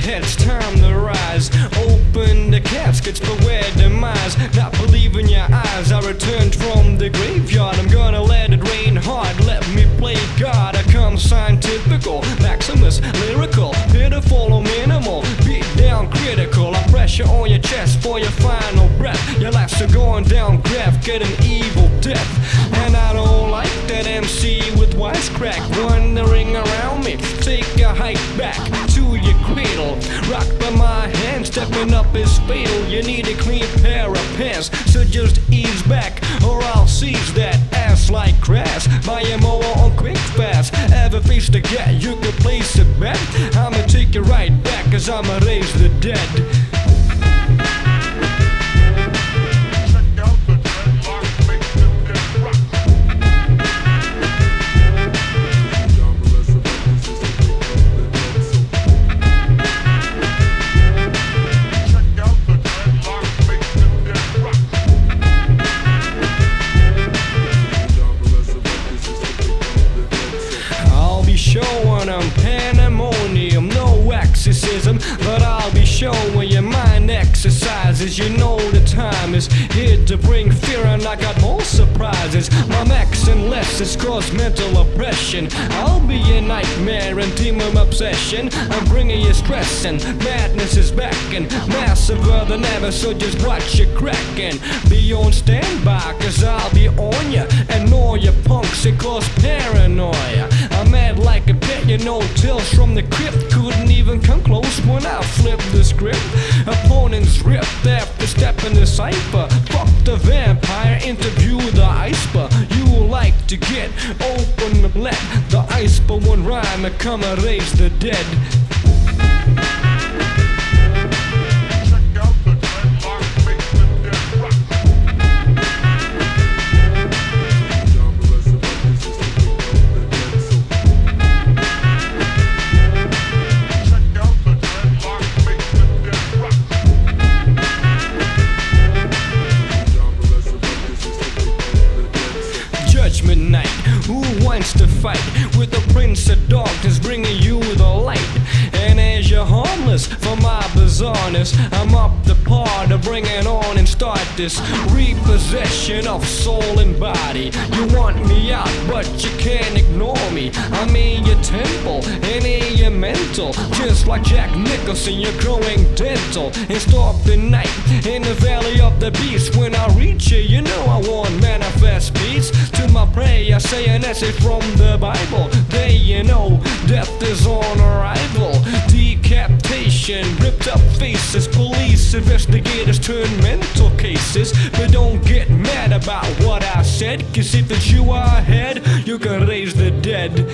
heads, time to rise. Open the caskets, for where demise. Not believing your eyes, I returned from the graveyard. I'm gonna let it rain hard, let me play God. I come scientific, maximus, lyrical, pitiful or minimal. Beat down critical, I pressure on your chest for your final breath. Your life's a going down graph, get an evil death. And I don't like that MC with wisecrack, wandering around hike back to your cradle. Rock by my hand, stepping up is fatal. You need a clean pair of pants, so just ease back, or I'll seize that ass like. Buy a mower on quick fast. Ever face the get, you can place a bet. I'ma take you right back, cause I'ma raise the dead. But I'll be showing you mind exercises. You know the time is here to bring fear, and I got more surprises. My max and lessons cause mental oppression. I'll be a nightmare and demon obsession. I'm bringing you stress, and madness is back, and massiver than ever. So just watch your cracking. Be on standby, cause I'll be on ya, and all your punks, it cause paranoia. I'm mad like a pet, you know, tales from the crypt come close when I flipped the script. Opponents ripped after stepping the cipher. Fuck the vampire, interview the iceberg. You like to get open, let the iceberg one rhyme and come and raise the dead. Judgment night. Who wants to fight with the Prince of Darkness bringing you the light? And as you're harmless for my bizarreness, I'm up the par to bring it on and start this repossession of soul and body. You want me out, but you can't ignore me. I'm in your temple and in your mental. Just like Jack Nicholson, you're growing dental. And stop the night in the valley of the beast. When I reach you, you know I want peace. Prayer, I say an essay from the Bible. They, you know, death is on arrival. Decapitation, ripped up faces, police investigators turn mental cases. But don't get mad about what I said, cause if it's you ahead, you can raise the dead.